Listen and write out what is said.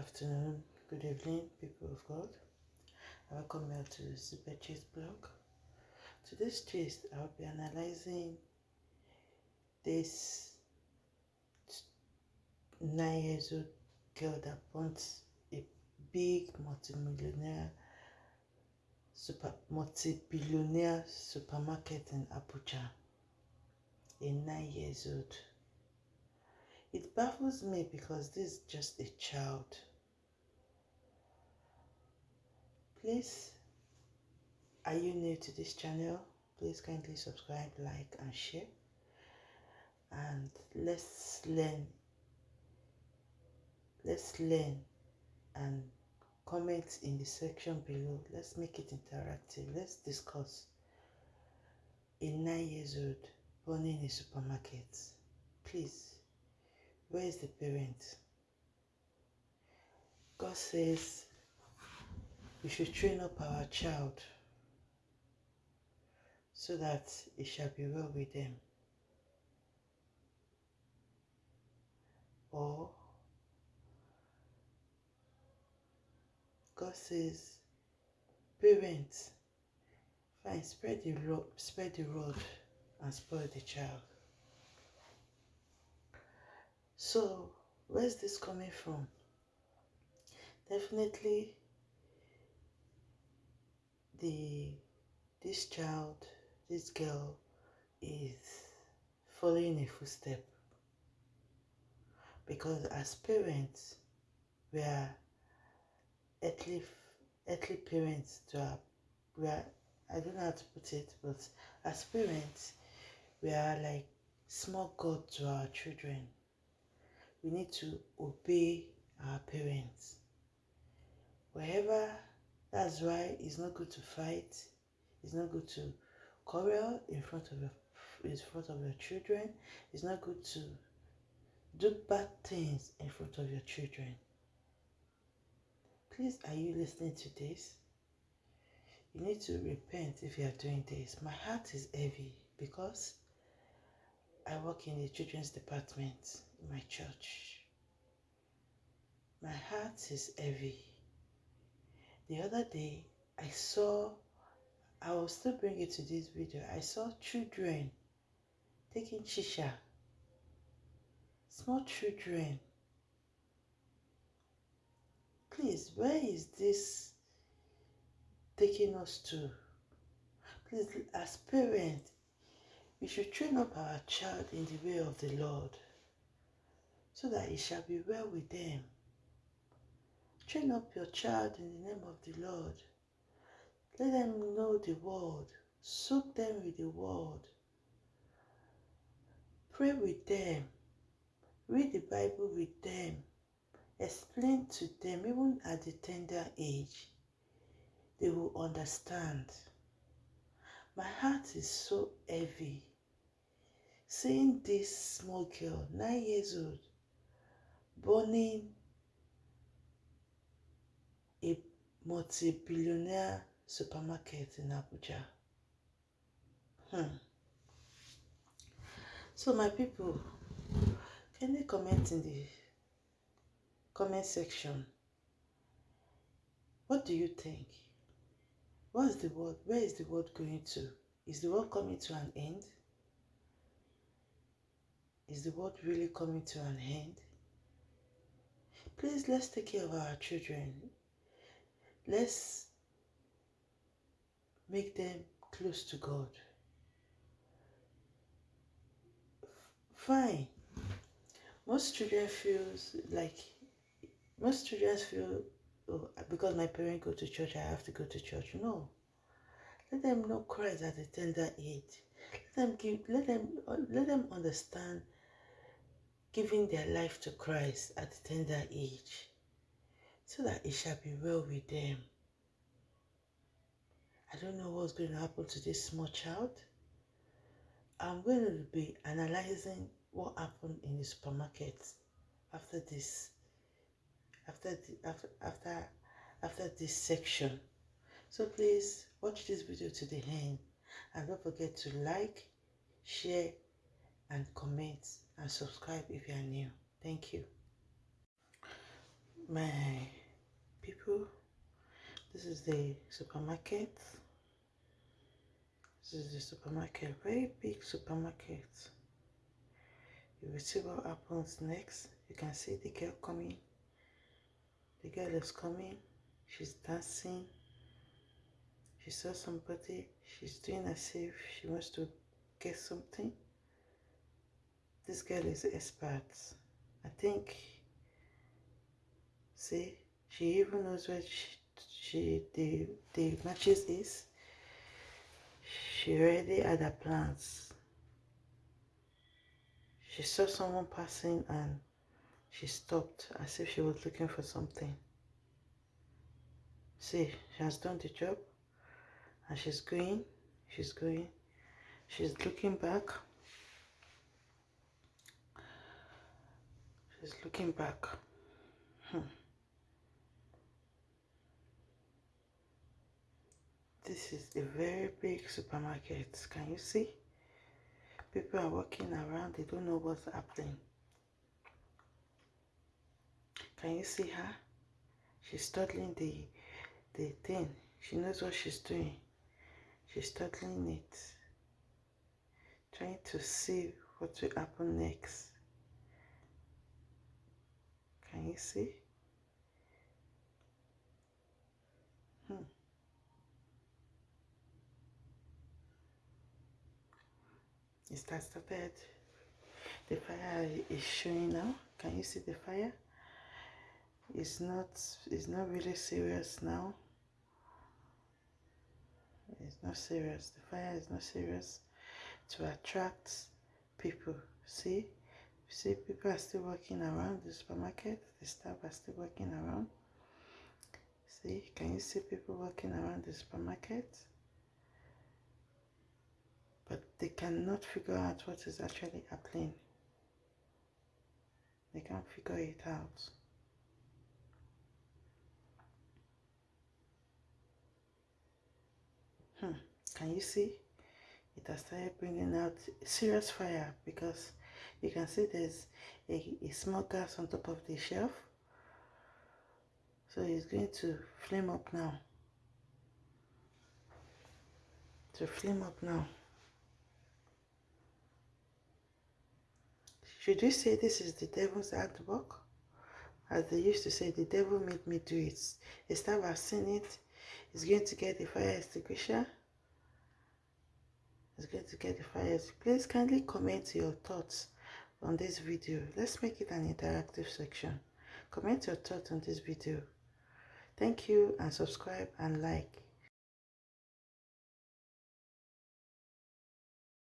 afternoon, good evening, people of God. Welcome you to the Super Chase blog. Today's gist, I'll be analyzing this nine years old girl that wants a big multimillionaire super multi-billionaire supermarket in Abuja. A nine years old. It baffles me because this is just a child. Please, are you new to this channel? Please kindly subscribe, like, and share. And let's learn. Let's learn and comment in the section below. Let's make it interactive. Let's discuss. A nine years old born in a supermarket. Please where is the parent? God says we should train up our child so that it shall be well with them. Or God says, parents, fine, spread the rod, spread the rod and spoil the child. So, where's this coming from? Definitely the this child, this girl is following a footstep. Because as parents, we are earthly, earthly parents to our, we are, I don't know how to put it, but as parents, we are like small God to our children we need to obey our parents. Wherever, that's why it's not good to fight. It's not good to quarrel in front of your in front of your children. It's not good to do bad things in front of your children. Please, are you listening to this? You need to repent if you are doing this. My heart is heavy because I work in the children's department in my church. My heart is heavy. The other day, I saw, I will still bring it to this video, I saw children taking shisha. Small children. Please, where is this taking us to? Please, as parents, we should train up our child in the way of the Lord, so that it shall be well with them. Train up your child in the name of the Lord. Let them know the word. Soak them with the word. Pray with them. Read the Bible with them. Explain to them, even at the tender age. They will understand. My heart is so heavy seeing this small girl, nine years old, burning a multi-billionaire supermarket in Abuja. Hmm. So my people, can you comment in the comment section? What do you think? What is the world? Where is the world going to? Is the world coming to an end? Is the world really coming to an end? Please, let's take care of our children. Let's make them close to God. Fine. Most children feel like most children feel oh, because my parents go to church, I have to go to church. No. Let them know Christ at a tender age. Let them give let them let them understand giving their life to Christ at a tender age, so that it shall be well with them. I don't know what's going to happen to this small child. I'm going to be analyzing what happened in the supermarket after this, after the, after after after this section. So please watch this video to the end and don't forget to like, share, and comment and subscribe if you are new. Thank you. my people. This is the supermarket. This is the supermarket very big supermarket. You will see what happens next. You can see the girl coming. The girl is coming. She's dancing. She saw somebody. She's doing as if she wants to get something. This girl is expert. I think see she even knows where she, she the the matches is. She already had her plans. She saw someone passing and she stopped as if she was looking for something. See she has done the job and she's going she's going. She's looking back. She's looking back. Hmm. This is a very big supermarket. Can you see? People are walking around they don't know what's happening. Can you see her? She's studying the the thing. She knows what she's doing. She's studying it. Trying to see what will happen next. Can you see it started the fire is showing now. Can you see the fire? It's not it's not really serious now. It's not serious. The fire is not serious. To attract people. See? See people are still walking around the supermarket. The staff are still walking around. See? Can you see people walking around the supermarket they cannot figure out what is actually happening. They can't figure it out. Hmm. Can you see? It has started bringing out serious fire because you can see there's a, a small gas on top of the shelf. So it's going to flame up now. To flame up now. Should we say this is the devil's artwork? As they used to say, the devil made me do it. Staff has seen it. Going to get the fire extinguisher. It's going to get the fire. Please kindly comment your thoughts on this video. Let's make it an interactive section. Comment your thoughts on this video. Thank you and subscribe and like.